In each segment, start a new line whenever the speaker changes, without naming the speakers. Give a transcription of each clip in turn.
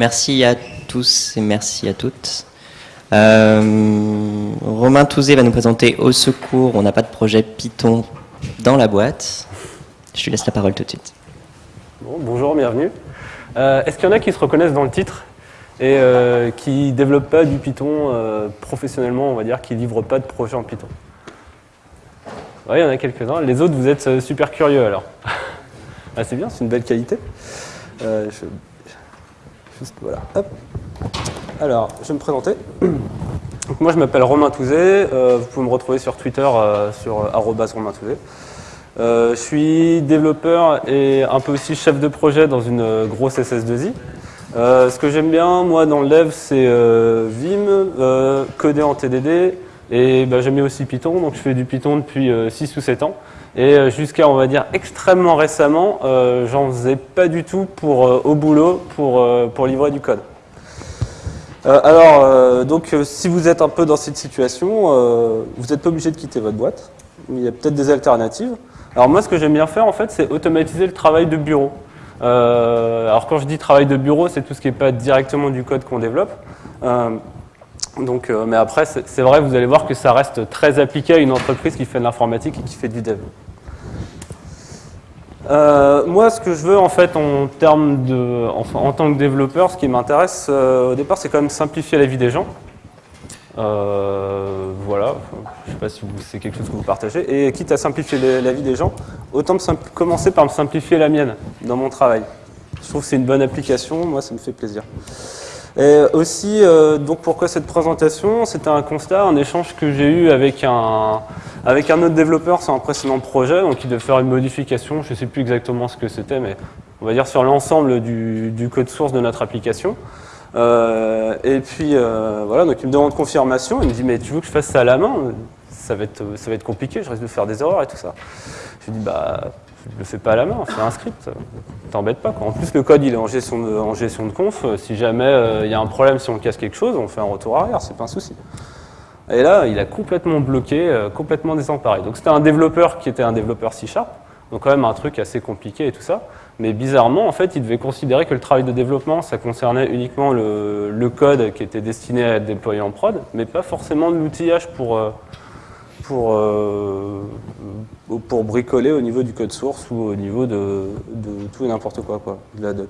Merci à tous et merci à toutes. Euh, Romain Touzé va nous présenter Au secours, on n'a pas de projet Python dans la boîte. Je lui laisse la parole tout de suite.
bonjour, bienvenue. Euh, est-ce qu'il y en a qui se reconnaissent dans le titre et euh, qui ne développent pas du Python professionnellement, on va dire, qui ne livrent pas de projet en Python? Oui, il y en a quelques-uns. Les autres, vous êtes super curieux alors. ah, c'est bien, c'est une belle qualité. Voilà, hop. Alors, je vais me présenter. moi, je m'appelle Romain Touzé. Euh, vous pouvez me retrouver sur Twitter euh, sur euh, Romain Touzé. je suis développeur et un peu aussi chef de projet dans une grosse SS2I. ce que j'aime bien, moi, dans le dev, c'est Vim, coder en TDD, et bah, j'aime bien aussi Python, donc je fais du Python depuis 6 ou 7 ans. Et jusqu'à, on va dire, extrêmement récemment, j'en faisais pas du tout pour, au boulot pour, pour livrer du code. Euh, alors, euh, donc, euh, si vous êtes un peu dans cette situation, vous n'êtes pas obligé de quitter votre boîte. Il y a peut-être des alternatives. Alors moi, ce que j'aime bien faire, en fait, c'est automatiser le travail de bureau. alors quand je dis travail de bureau, c'est tout ce qui n'est pas directement du code qu'on développe. Donc, mais après, c'est vrai, vous allez voir que ça reste très appliqué à une entreprise qui fait de l'informatique et qui fait du dev. Euh, moi, ce que je veux en fait en termes de, en tant que développeur, ce qui m'intéresse euh, au départ, c'est quand même simplifier la vie des gens. Euh, voilà, je ne sais pas si c'est quelque chose que vous partagez. Et quitte à simplifier la vie des gens, autant commencer par me simplifier la mienne dans mon travail. Je trouve que c'est une bonne application, moi ça me fait plaisir. Et aussi, donc pourquoi cette présentation? C'était un constat, un échange que j'ai eu avec un, avec un autre développeur sur un précédent projet, donc il devait faire une modification, je ne sais plus exactement ce que c'était, mais on va dire sur l'ensemble du, code source de notre application. Euh, et puis euh, voilà, donc il me demande confirmation, il me dit mais tu veux que je fasse ça à la main? Ça va, être, ça va être compliqué, je risque de faire des erreurs et tout ça. Je lui dis bah je le fais pas à la main, fais un script, t'embête pas. En plus le code il est en gestion de, de conf, si jamais euh, il y a un problème, si on casse quelque chose, on fait un retour arrière, c'est pas un souci. Et là, il a complètement bloqué, euh, complètement désemparé. Donc c'était un développeur qui était un développeur C-Sharp, donc quand même un truc assez compliqué et tout ça. Mais bizarrement, en fait, il devait considérer que le travail de développement, ça concernait uniquement le, code qui était destiné à être déployé en prod, mais pas forcément l'outillage pour, euh, pour, euh, pour bricoler au niveau du code source ou au niveau de, tout et n'importe quoi, quoi, de la doc.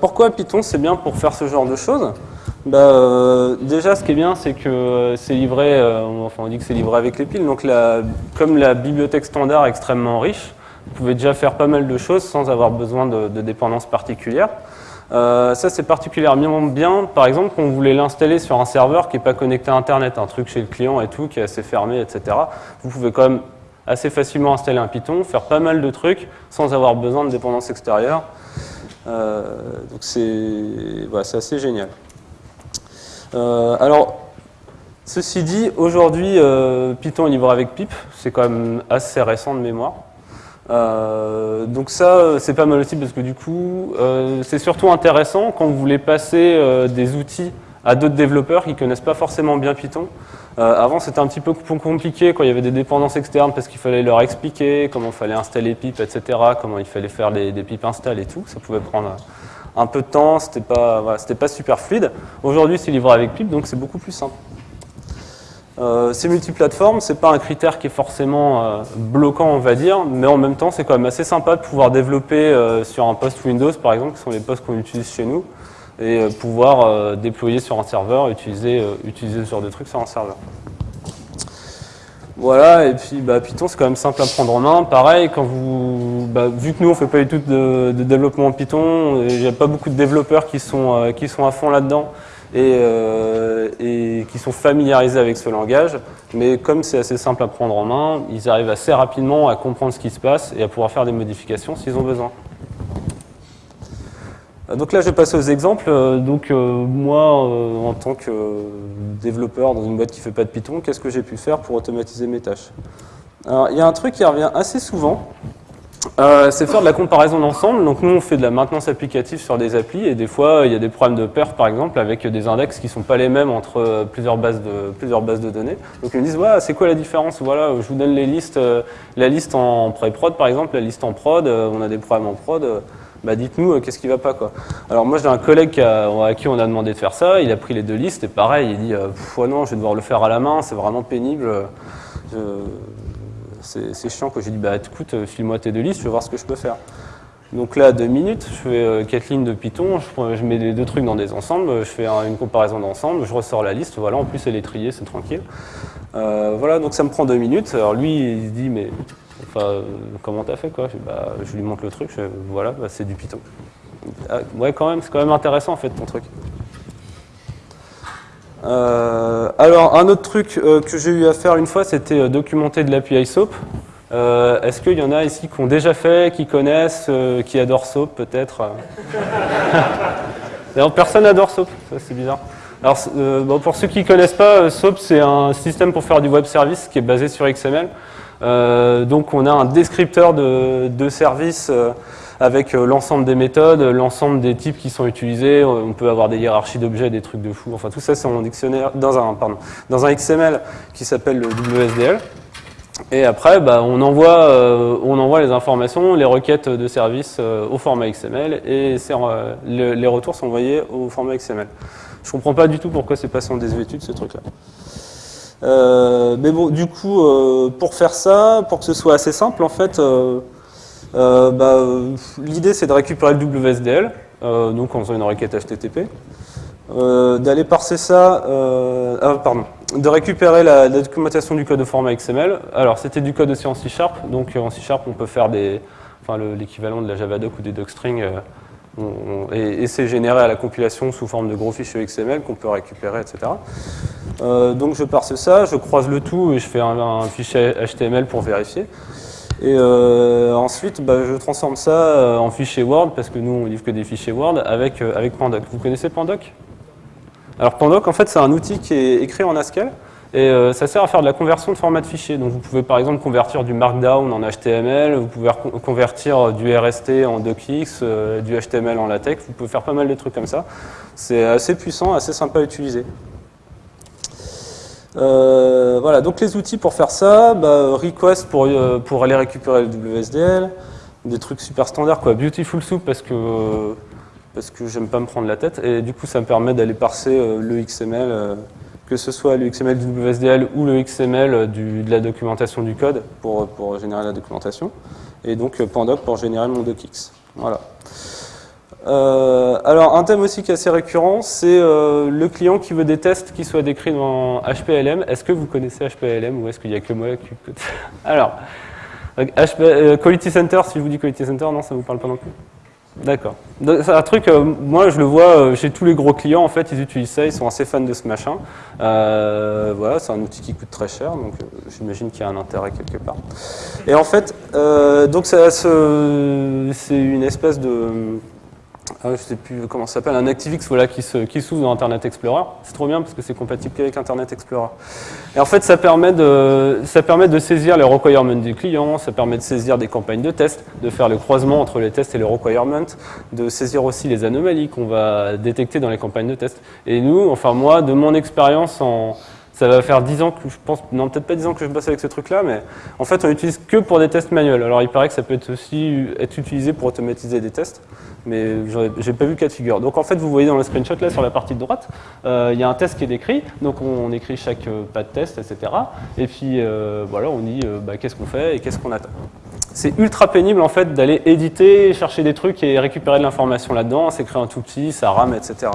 pourquoi Python, c'est bien pour faire ce genre de choses? Bah, euh, Déjà, ce qui est bien, c'est que c'est livré, euh, enfin on dit que c'est livré avec les piles, donc la, comme la bibliothèque standard est extrêmement riche, vous pouvez déjà faire pas mal de choses sans avoir besoin de, dépendance particulière. Euh, ça, c'est particulièrement bien, par exemple, quand vous voulez l'installer sur un serveur qui n'est pas connecté à Internet, un truc chez le client et tout, qui est assez fermé, etc. Vous pouvez quand même assez facilement installer un Python, faire pas mal de trucs sans avoir besoin de dépendance extérieure. donc c'est assez génial. Euh, alors, ceci dit, aujourd'hui, euh, Python est livré avec pip, c'est quand même assez récent de mémoire. Euh, donc ça, c'est pas mal aussi parce que du coup, c'est surtout intéressant quand vous voulez passer des outils à d'autres développeurs qui connaissent pas forcément bien Python. avant, c'était un petit peu compliqué quand il y avait des dépendances externes parce qu'il fallait leur expliquer comment il fallait installer pip, etc., comment il fallait faire des, des pip install et tout. Ça pouvait prendre un peu de temps, c'était pas, pas super fluide. Aujourd'hui, c'est livré avec pip, donc c'est beaucoup plus simple. Euh, c'est multiplateforme, c'est pas un critère qui est forcément euh, bloquant, on va dire, mais en même temps, c'est quand même assez sympa de pouvoir développer euh, sur un poste Windows, par exemple, qui sont les postes qu'on utilise chez nous, et euh, pouvoir déployer sur un serveur, utiliser, utiliser ce genre de trucs sur un serveur. Voilà, et puis bah, Python c'est quand même simple à prendre en main. Pareil, quand vous, bah, vu que nous on fait pas du tout de, développement en Python, il n'y a pas beaucoup de développeurs qui sont, euh, qui sont à fond là-dedans et, euh, et, qui sont familiarisés avec ce langage. Mais comme c'est assez simple à prendre en main, ils arrivent assez rapidement à comprendre ce qui se passe et à pouvoir faire des modifications s'ils ont besoin. Euh, donc là, je vais passer aux exemples. Euh, donc moi, en tant que développeur dans une boîte qui ne fait pas de Python, qu'est-ce que j'ai pu faire pour automatiser mes tâches? Alors, il y a un truc qui revient assez souvent, c'est faire de la comparaison d'ensemble. Donc nous, on fait de la maintenance applicative sur des applis et des fois, il y a des problèmes de perf, par exemple, avec des index qui sont pas les mêmes entre plusieurs bases de, plusieurs bases de données. Donc ils me disent, ouais, c'est quoi la différence? Voilà, je vous donne les listes, la liste en pré-prod, par exemple, la liste en prod, on a des problèmes en prod bah dites-nous qu'est-ce qui va pas quoi. Alors moi j'ai un collègue à qui on a demandé de faire ça, il a pris les deux listes et pareil, il dit non, je vais devoir le faire à la main, c'est vraiment pénible. C'est chiant que j'ai dit bah écoute, file-moi tes deux listes, je vais voir ce que je peux faire. Donc là, deux minutes, je fais euh, quatre lignes de Python, je, mets les deux trucs dans des ensembles, je fais une comparaison d'ensemble, je ressors la liste, voilà, en plus elle est triée, c'est tranquille. Euh, voilà, donc ça me prend deux minutes. Alors lui, il se dit, mais enfin, comment t'as fait quoi? Je, bah, lui montre le truc, voilà, bah, c'est du Python. Ah, ouais, quand même, c'est quand même intéressant en fait ton truc. Euh, alors, un autre truc que j'ai eu à faire une fois, c'était documenter de l'API SOAP. Euh, est-ce qu'il y en a ici qui ont déjà fait, qui connaissent, euh, qui adorent SOAP peut-être D'ailleurs, personne n'adore SOAP, ça c'est bizarre. Alors, euh, pour ceux qui ne connaissent pas, SOAP c'est un système pour faire du web service qui est basé sur XML. donc on a un descripteur de, de service avec l'ensemble des méthodes, l'ensemble des types qui sont utilisés. On peut avoir des hiérarchies d'objets, des trucs de fou. Enfin, tout ça, c'est en dictionnaire, dans un, pardon, dans un XML qui s'appelle le WSDL. Et après, bah, on, envoie, euh, on envoie les informations, les requêtes de service euh, au format XML et euh, les retours sont envoyés au format XML. Je comprends pas du tout pourquoi c'est passé en désuétude ce truc-là. mais bon, du coup, pour faire ça, pour que ce soit assez simple, en fait, bah, l'idée c'est de récupérer le WSDL, donc en faisant une requête HTTP. Euh, d'aller parser ça, euh, ah, pardon, de récupérer la, documentation du code au format XML. Alors c'était du code aussi en C Sharp, donc en C Sharp on peut faire des, enfin l'équivalent de la Javadoc ou des docstrings, euh, et, c'est généré à la compilation sous forme de gros fichiers XML qu'on peut récupérer, etc. donc je parse ça, je croise le tout et je fais un, fichier HTML pour vérifier. Et ensuite, bah, je transforme ça en fichier Word, parce que nous, on livre que des fichiers Word, avec, avec Pandoc. Vous connaissez Pandoc? Alors Pandoc, en fait, c'est un outil qui est écrit en Haskell et euh, ça sert à faire de la conversion de format de fichier. Donc vous pouvez par exemple convertir du Markdown en HTML, vous pouvez convertir du RST en DocX, euh, du HTML en LaTeX, vous pouvez faire pas mal de trucs comme ça. C'est assez puissant, assez sympa à utiliser. Euh, voilà, donc les outils pour faire ça, bah, request pour, pour aller récupérer le WSDL, des trucs super standards, quoi. Beautiful Soup parce que parce que j'aime pas me prendre la tête. Et du coup, ça me permet d'aller parser euh, le XML, euh, que ce soit le XML du WSDL ou le XML de la documentation du code pour, pour générer la documentation. Et donc euh, Pandoc pour générer mon docx. Voilà. Alors, un thème aussi qui est assez récurrent, c'est le client qui veut des tests qui soient décrits dans HPLM. Est-ce que vous connaissez HPLM ou est-ce qu'il n'y a que moi qui... Alors, Quality Center, si je vous dis Quality Center, non, ça ne vous parle pas non plus D'accord. C'est un truc, euh, moi je le vois euh, chez tous les gros clients, en fait, ils utilisent ça, ils sont assez fans de ce machin. Euh, voilà, c'est un outil qui coûte très cher, donc j'imagine qu'il y a un intérêt quelque part. Et en fait, donc c'est une espèce de ah je sais plus comment ça s'appelle, un ActiveX voilà, qui s'ouvre dans Internet Explorer. C'est trop bien parce que c'est compatible qu'avec Internet Explorer. Et en fait, ça permet, de, ça permet de saisir les requirements du client, ça permet de saisir des campagnes de tests, de faire le croisement entre les tests et les requirements, de saisir aussi les anomalies qu'on va détecter dans les campagnes de tests. Et nous, enfin moi, de mon expérience en, ça va faire 10 ans que je pense, non peut-être pas 10 ans que je bosse avec ce truc-là, mais en fait on l'utilise que pour des tests manuels. Alors il paraît que ça peut être aussi être utilisé pour automatiser des tests mais j'ai pas vu cas de figure. Donc en fait, vous voyez dans le screenshot là sur la partie de droite, euh, il y a un test qui est décrit, donc on, écrit chaque euh, pas de test, etc. Et puis euh, voilà, on dit bah, qu'est-ce qu'on fait et qu'est-ce qu'on attend. C'est ultra pénible en fait d'aller éditer, chercher des trucs et récupérer de l'information là-dedans, c'est créer un tout petit, ça rame, etc.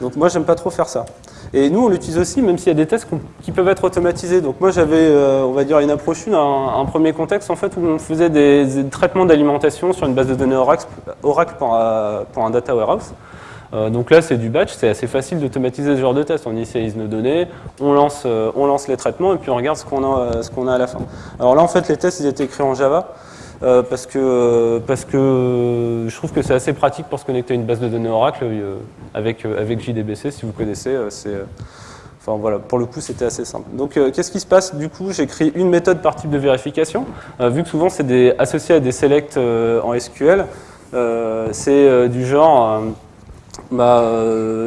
Donc moi j'aime pas trop faire ça. Et nous, on l'utilise aussi, même s'il y a des tests qui peuvent être automatisés. Donc moi, j'avais, euh, on va dire, une approche, une, un, premier contexte en fait où on faisait des, traitements d'alimentation sur une base de données Oracle, Oracle pour, un, data warehouse. Euh, donc là, c'est du batch, c'est assez facile d'automatiser ce genre de test. On initialise nos données, on lance, euh, on lance les traitements et puis on regarde ce qu'on a, ce qu'on a à la fin. Alors là, en fait, les tests, ils étaient écrits en Java. Euh, parce, que, parce que je trouve que c'est assez pratique pour se connecter à une base de données Oracle euh, avec, euh, avec JDBC, si vous connaissez. c'est Enfin voilà, pour le coup, c'était assez simple. Donc, qu'est-ce qui se passe? Du coup, j'écris une méthode par type de vérification. vu que souvent, c'est associé à des selects en SQL, c'est du genre bah,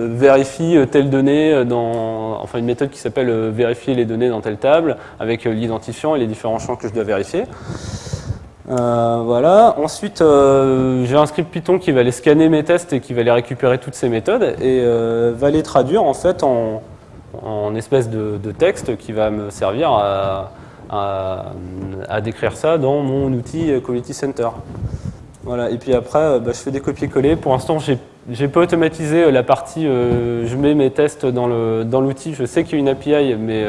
vérifie telle donnée dans, enfin une méthode qui s'appelle vérifier les données dans telle table avec l'identifiant et les différents champs que je dois vérifier. Euh, voilà. Ensuite, euh, j'ai un script Python qui va aller scanner mes tests et qui va aller récupérer toutes ces méthodes et euh, va les traduire en fait en, espèce de, texte qui va me servir à, décrire ça dans mon outil Quality Center. Voilà. Et puis après, bah, je fais des copier-coller. Pour l'instant, j'ai pas automatisé la partie, je mets mes tests dans l'outil. Dans je sais qu'il y a une API, mais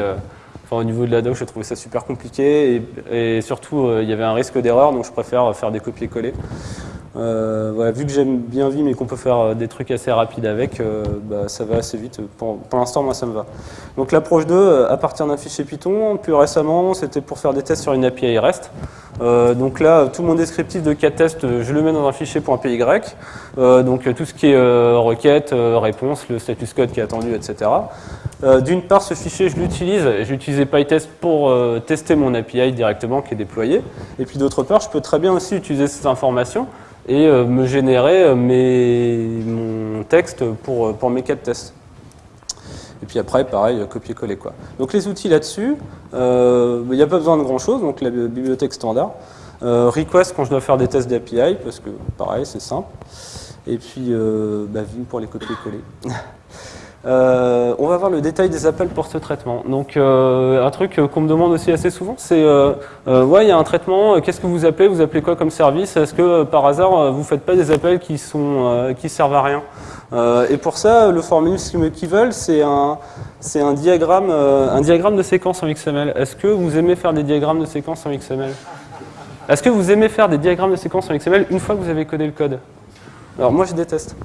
Au niveau de la doc, je trouvais ça super compliqué et, surtout, euh, il y avait un risque d'erreur, donc je préfère faire des copier-coller. Euh, vu que j'aime bien Vim et qu'on peut faire euh, des trucs assez rapides avec, bah, ça va assez vite. Pour, l'instant, moi, ça me va. Donc l'approche 2, à partir d'un fichier Python, plus récemment, c'était pour faire des tests sur une API REST. donc là, tout mon descriptif de cas tests, je le mets dans un fichier donc tout ce qui est requête, réponse, le status code qui est attendu, etc. Euh, d'une part, ce fichier, je l'utilise, j'ai utilisé PyTest pour euh, tester mon API directement qui est déployé. Et puis d'autre part, je peux très bien aussi utiliser cette information et euh, me générer mon texte pour, pour mes cas de test. Et puis après, pareil, copier-coller. quoi. Donc les outils là-dessus, il n'y a pas besoin de grand-chose, donc la bibliothèque standard. request quand je dois faire des tests d'API, parce que pareil, c'est simple. Et puis bah, Vim pour les copier-coller. Euh, on va voir le détail des appels pour ce traitement. Donc euh, un truc qu'on me demande aussi assez souvent, c'est euh, ouais, il y a un traitement, qu'est-ce que vous appelez? Vous appelez quoi comme service? Est-ce que par hasard vous faites pas des appels qui sont qui servent à rien? Et pour ça, le formalisme qu'ils veulent, c'est un c'est un diagramme un diagramme de séquence en XML. Est-ce que vous aimez faire des diagrammes de séquence en XML Est-ce que vous aimez faire des diagrammes de séquence en XML une fois que vous avez codé le code? Alors moi je déteste.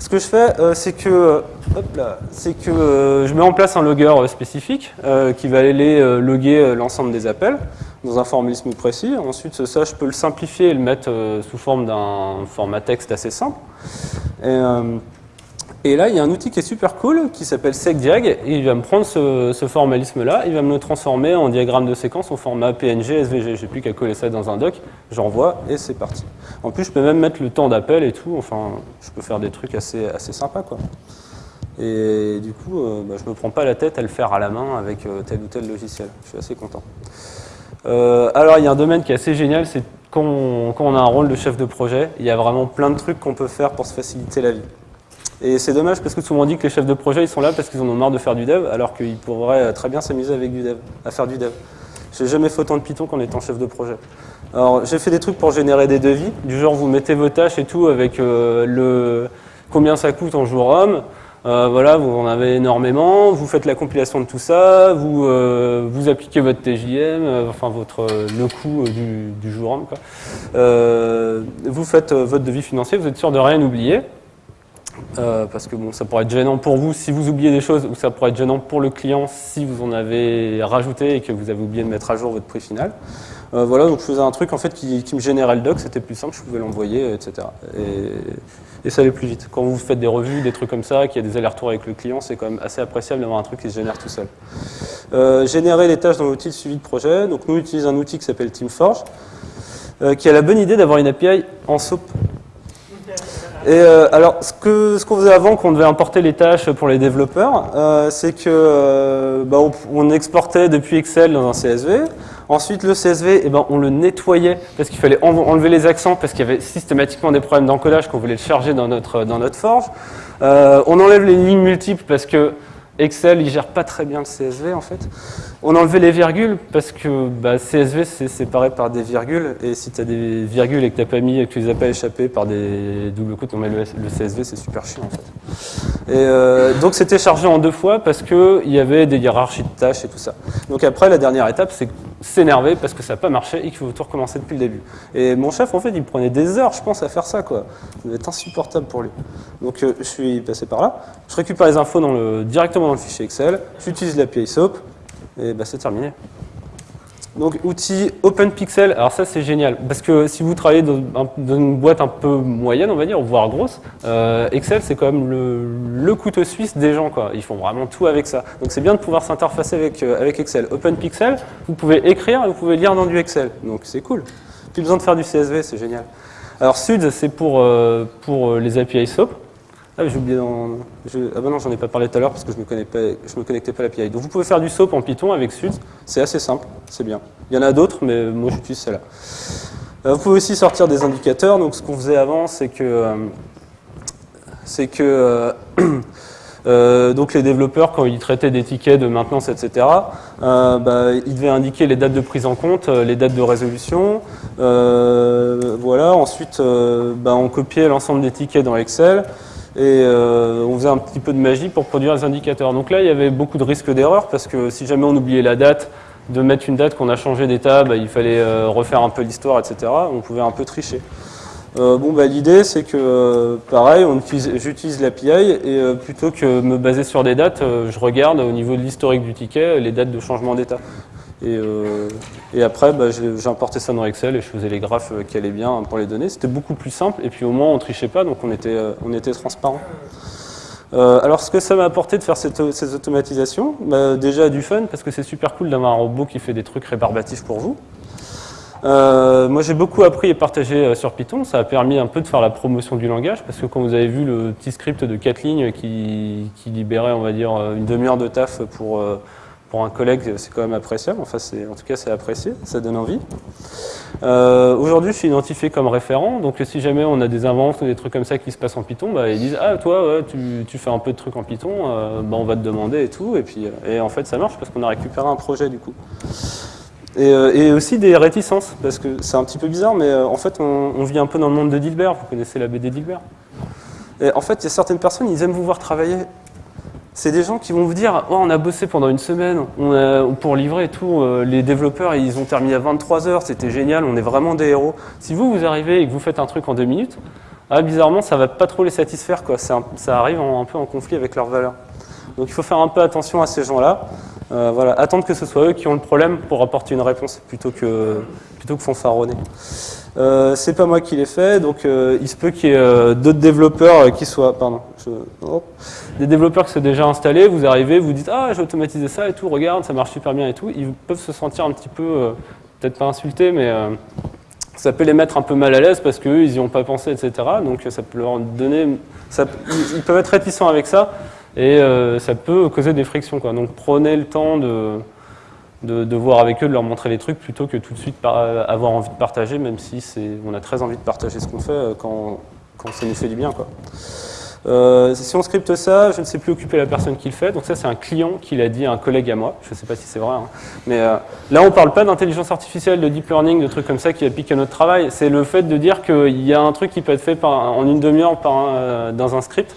Ce que je fais, euh, c'est que, c'est que euh, je mets en place un logger euh, spécifique qui va aller loguer l'ensemble des appels dans un formalisme précis. Ensuite, ça, je peux le simplifier et le mettre sous forme d'un format texte assez simple. Et là, il y a un outil qui est super cool qui s'appelle SecDiag et il va me prendre ce, formalisme-là, il va me le transformer en diagramme de séquence au format PNG, SVG. J'ai plus qu'à coller ça dans un doc, j'envoie et c'est parti. En plus, je peux même mettre le temps d'appel et tout, enfin, je peux faire des trucs assez, sympas, quoi. Et du coup, euh, bah, je ne me prends pas la tête à le faire à la main avec euh, tel ou tel logiciel. Je suis assez content. Euh, alors, il y a un domaine qui est assez génial, c'est quand on a un rôle de chef de projet, il y a vraiment plein de trucs qu'on peut faire pour se faciliter la vie. Et c'est dommage parce que souvent on dit que les chefs de projet ils sont là parce qu'ils en ont marre de faire du dev alors qu'ils pourraient très bien s'amuser avec du dev, à faire du dev. J'ai jamais fait autant de Python qu'en étant chef de projet. Alors j'ai fait des trucs pour générer des devis, du genre vous mettez vos tâches et tout avec euh, le combien ça coûte en jour homme, euh, voilà, vous en avez énormément, vous faites la compilation de tout ça, vous, euh, vous appliquez votre TJM, enfin votre, le coût du, du jour homme. Quoi. vous faites votre devis financier, vous êtes sûr de rien oublier. Euh, parce que bon, ça pourrait être gênant pour vous si vous oubliez des choses, ou ça pourrait être gênant pour le client si vous en avez rajouté et que vous avez oublié de mettre à jour votre prix final. Euh, voilà, donc je faisais un truc en fait qui, me générait le doc, c'était plus simple, je pouvais l'envoyer, etc. Et, ça allait plus vite. Quand vous faites des revues, des trucs comme ça, qu'il y a des allers-retours avec le client, c'est quand même assez appréciable d'avoir un truc qui se génère tout seul. Euh, générer les tâches dans l'outil de suivi de projet. Donc nous, utilisons un outil qui s'appelle TeamForge, qui a la bonne idée d'avoir une API en SOAP et euh, alors, ce qu'on ce qu'on faisait avant, qu'on devait importer les tâches pour les développeurs, euh, c'est que euh, bah, on, exportait depuis Excel dans un CSV. Ensuite, le CSV, eh ben, on le nettoyait parce qu'il fallait enlever les accents parce qu'il y avait systématiquement des problèmes d'encodage qu'on voulait charger dans notre, dans notre forge. on enlève les lignes multiples parce que Excel, il gère pas très bien le CSV en fait. On a enlevé les virgules parce que bah, CSV c'est séparé par des virgules et si tu as des virgules et que tu pas mis et que tu les as pas échappées par des doubles coups, le, le CSV c'est super chiant en fait. Et euh, donc c'était chargé en deux fois parce qu'il y avait des hiérarchies de tâches et tout ça. Donc après la dernière étape c'est s'énerver parce que ça n'a pas marché et qu'il faut tout recommencer depuis le début. Et mon chef en fait il prenait des heures je pense à faire ça quoi. Ça devait être insupportable pour lui. Donc euh, je suis passé par là. Je récupère les infos directement dans le fichier Excel, j'utilise l'API SOAP, et bah, c'est terminé. Donc outil OpenPixel, alors ça c'est génial, parce que si vous travaillez dans, une boîte un peu moyenne, on va dire, voire grosse, euh, Excel c'est quand même le, couteau suisse des gens, quoi. ils font vraiment tout avec ça. Donc c'est bien de pouvoir s'interfacer avec, euh, avec Excel. OpenPixel, vous pouvez écrire et vous pouvez lire dans du Excel, donc c'est cool. Plus besoin de faire du CSV, c'est génial. Alors Suds c'est pour, euh, pour les API SOAP, ah, j'ai oublié dans... Ah ben non, j'en ai pas parlé tout à l'heure parce que je me, me connectais pas à l'API. Donc vous pouvez faire du SOAP en Python avec Suds, c'est assez simple, c'est bien. Il y en a d'autres, mais moi j'utilise celle-là. vous pouvez aussi sortir des indicateurs. Donc, ce qu'on faisait avant, c'est que, c'est que Euh, donc les développeurs, quand ils traitaient des tickets de maintenance, etc., euh, bah, ils devaient indiquer les dates de prise en compte, euh, les dates de résolution. voilà. Ensuite, bah, on copiait l'ensemble des tickets dans Excel et on faisait un petit peu de magie pour produire les indicateurs. Donc là, il y avait beaucoup de risques d'erreur parce que si jamais on oubliait la date, de mettre une date qu'on a changé d'état, bah, il fallait refaire un peu l'histoire, etc. On pouvait un peu tricher. Euh, bon, bah, L'idée, c'est que, euh, pareil, j'utilise l'API et euh, plutôt que me baser sur des dates, je regarde au niveau de l'historique du ticket les dates de changement d'état. Et, et, après, bah, j'importais ça dans Excel et je faisais les graphes qui allaient bien pour les données. C'était beaucoup plus simple et puis au moins on trichait pas, donc on était, on était transparent. alors ce que ça m'a apporté de faire ces automatisations, bah, déjà du fun parce que c'est super cool d'avoir un robot qui fait des trucs rébarbatifs pour vous. Euh, moi, j'ai beaucoup appris et partagé euh, sur Python. Ça a permis un peu de faire la promotion du langage, parce que quand vous avez vu le petit script de 4 lignes qui, libérait, on va dire, euh, une demi-heure de taf pour, pour un collègue, c'est quand même appréciable. Enfin, en tout cas, c'est apprécié, ça donne envie. Aujourd'hui, je suis identifié comme référent, donc si jamais on a des inventes ou des trucs comme ça qui se passent en Python, bah, ils disent « Ah, toi, tu, fais un peu de trucs en Python, bah, on va te demander et tout. » Et puis, et en fait, ça marche parce qu'on a récupéré un projet du coup. Euh, et, aussi des réticences, parce que c'est un petit peu bizarre, mais euh, en fait, on, vit un peu dans le monde de Dilbert. Vous connaissez la BD Dilbert? Et En fait, il y a certaines personnes, ils aiment vous voir travailler. C'est des gens qui vont vous dire oh, on a bossé pendant une semaine on pour livrer et tout. Euh, les développeurs, ils ont terminé à 23 heures, c'était génial, on est vraiment des héros. Si vous, vous arrivez et que vous faites un truc en deux minutes, ah, bizarrement, ça va pas trop les satisfaire. Quoi. ça arrive un peu en conflit avec leurs valeurs. Donc il faut faire un peu attention à ces gens-là. Euh, voilà, attendre que ce soit eux qui ont le problème pour apporter une réponse plutôt que, plutôt que fanfaronner. Euh, c'est pas moi qui l'ai fait, donc euh, il se peut qu'il y ait euh, d'autres développeurs qui soient, pardon, des développeurs qui sont déjà installés, vous arrivez, vous dites ah j'ai automatisé ça et tout, regarde ça marche super bien et tout, ils peuvent se sentir un petit peu, peut-être pas insultés, mais ça peut les mettre un peu mal à l'aise parce qu'eux ils n'y ont pas pensé, etc. Donc ça peut leur donner, ils peuvent être réticents avec ça et ça peut causer des frictions. Quoi. Donc prenez le temps de, de, voir avec eux, de leur montrer les trucs, plutôt que tout de suite avoir envie de partager, même si on a très envie de partager ce qu'on fait euh, quand, quand, ça nous fait du bien. Quoi. Euh, si on scripte ça, je ne sais plus occuper la personne qui le fait. Donc ça, c'est un client qui l'a dit à un collègue à moi. Je ne sais pas si c'est vrai. Hein. Mais là, on ne parle pas d'intelligence artificielle, de deep learning, de trucs comme ça qui appliquent à notre travail. C'est le fait de dire qu'il y a un truc qui peut être fait par, en une demi-heure dans un script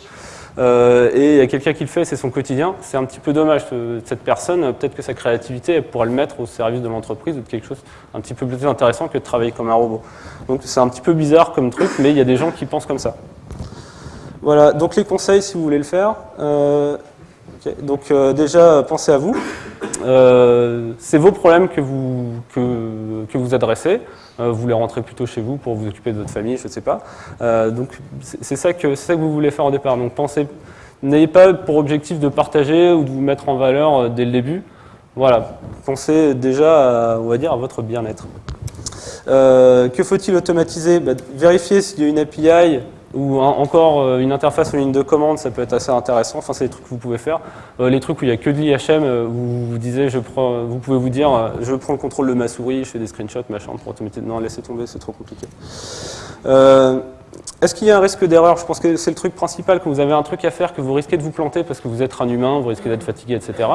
euh, et il y a quelqu'un qui le fait, c'est son quotidien. C'est un petit peu dommage. Cette personne, peut-être que sa créativité, elle pourrait le mettre au service de l'entreprise ou de quelque chose un petit peu plus intéressant que de travailler comme un robot. Donc c'est un petit peu bizarre comme truc, mais il y a des gens qui pensent comme ça. Voilà, donc les conseils si vous voulez le faire. Euh, donc euh, déjà, pensez à vous. c'est vos problèmes que vous, que, vous adressez. Euh, vous voulez rentrer plutôt chez vous pour vous occuper de votre famille, je ne sais pas. Euh, donc c'est ça, que, ça que vous voulez faire au départ. Donc pensez, n'ayez pas pour objectif de partager ou de vous mettre en valeur euh, dès le début. Voilà, pensez déjà, à, on va dire, à votre bien-être. que faut-il automatiser? Bah, Vérifier s'il y a une API ou encore euh, une interface une ligne de commande, ça peut être assez intéressant. Enfin, c'est des trucs que vous pouvez faire. Euh, les trucs où il n'y a que de l'IHM, euh, vous, vous, pouvez vous dire, je prends le contrôle de ma souris, je fais des screenshots, machin, pour automatiser. Non, laissez tomber, c'est trop compliqué. Est-ce qu'il y a un risque d'erreur? Je pense que c'est le truc principal, que vous avez un truc à faire, que vous risquez de vous planter parce que vous êtes un humain, vous risquez d'être fatigué, etc.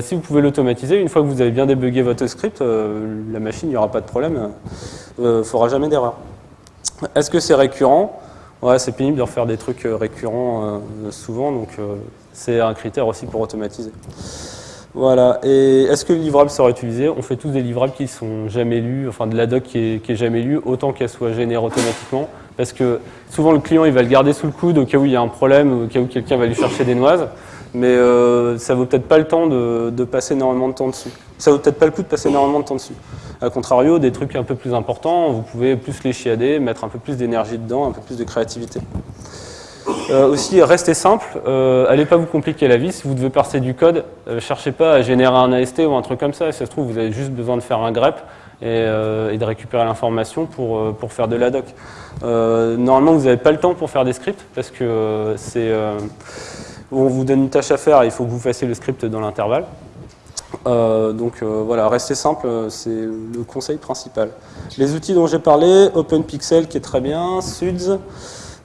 si vous pouvez l'automatiser, une fois que vous avez bien débugué votre script, la machine, il n'y aura pas de problème, il ne fera jamais d'erreur. Est-ce que c'est récurrent? Ouais, c'est pénible de refaire des trucs euh, récurrents euh, souvent, donc euh, c'est un critère aussi pour automatiser. Voilà, et est-ce que le livrable sera utilisé On fait tous des livrables qui sont jamais lus, enfin de la doc qui est, jamais lue, autant qu'elle soit générée automatiquement, parce que souvent le client il va le garder sous le coude au cas où il y a un problème, au cas où quelqu'un va lui chercher des noises, mais euh, ça vaut peut-être pas le temps de, passer énormément de temps dessus. Ça vaut peut-être pas le coup de passer énormément de temps dessus. A contrario, des trucs un peu plus importants, vous pouvez plus les chiader, mettre un peu plus d'énergie dedans, un peu plus de créativité. Euh, aussi, restez simple, euh, allez pas vous compliquer la vie. Si vous devez passer du code, cherchez pas à générer un AST ou un truc comme ça. Si ça se trouve, vous avez juste besoin de faire un grep et, et de récupérer l'information pour, pour faire de la doc. normalement, vous n'avez pas le temps pour faire des scripts parce que c'est on vous donne une tâche à faire il faut que vous fassiez le script dans l'intervalle. donc voilà, rester simple, c'est le conseil principal. Les outils dont j'ai parlé, OpenPixel qui est très bien, Suds,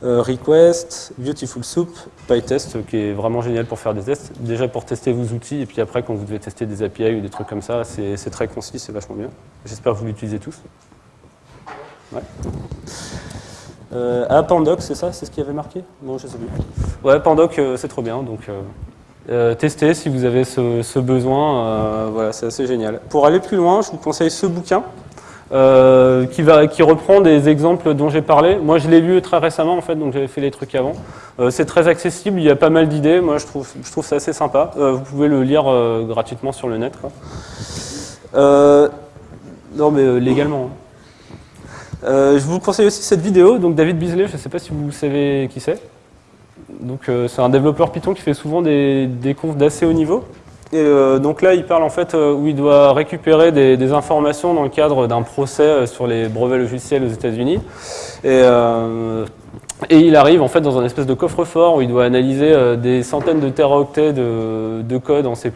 Request, Beautiful Soup, PyTest qui est vraiment génial pour faire des tests. Déjà pour tester vos outils et puis après quand vous devez tester des API ou des trucs comme ça, c'est très concis, c'est vachement bien. J'espère que vous l'utilisez tous. Euh, ah, Pandoc, c'est ça C'est ce qui avait marqué? Non, je sais plus. Ouais, Pandoc, euh, c'est trop bien. Donc, euh, euh, testez si vous avez ce, besoin. voilà, c'est assez génial. Pour aller plus loin, je vous conseille ce bouquin. qui, va, qui reprend des exemples dont j'ai parlé. Moi, je l'ai lu très récemment, en fait, donc j'avais fait les trucs avant. c'est très accessible, il y a pas mal d'idées. Moi, je trouve, je trouve ça assez sympa. vous pouvez le lire gratuitement sur le net. non, mais légalement. Hein. Euh, je vous conseille aussi cette vidéo, donc David Beasley, je ne sais pas si vous savez qui c'est. Donc euh, c'est un développeur Python qui fait souvent des, confs d'assez haut niveau. Et euh, donc là, il parle en fait où il doit récupérer des, informations dans le cadre d'un procès sur les brevets logiciels aux États-Unis. Et, il arrive en fait dans un espèce de coffre-fort où il doit analyser des centaines de teraoctets de code en C++.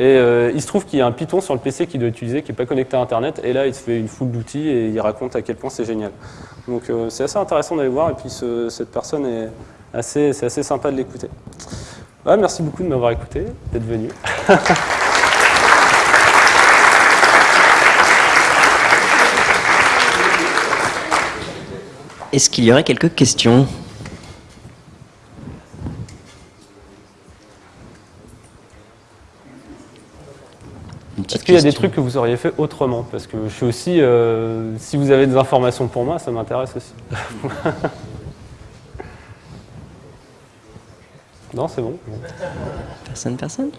Et euh, il se trouve qu'il y a un Python sur le PC qu'il doit utiliser, qui n'est pas connecté à Internet, et là il se fait une foule d'outils et il raconte à quel point c'est génial. Donc euh, c'est assez intéressant d'aller voir, et puis cette personne est assez, c'est assez sympa de l'écouter. merci beaucoup de m'avoir écouté, d'être venu.
Est-ce qu'il y aurait quelques questions
Est-ce qu'il y a des trucs que vous auriez fait autrement Parce que je suis aussi, euh, si vous avez des informations pour moi, ça m'intéresse aussi. non, c'est bon.
Personne, personne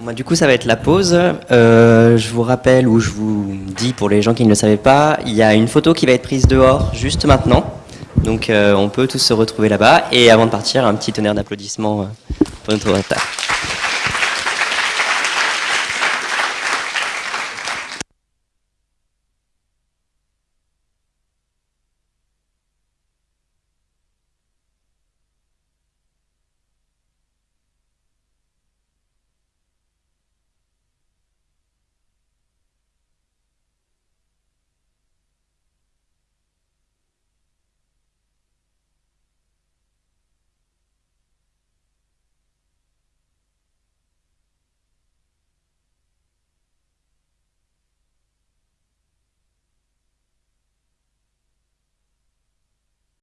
Moi, du coup, ça va être la pause. Euh, je vous rappelle, ou je vous dis pour les gens qui ne le savaient pas, il y a une photo qui va être prise dehors juste maintenant. Donc, euh, on peut tous se retrouver là-bas. Et avant de partir, un petit tonnerre d'applaudissements pour notre retard.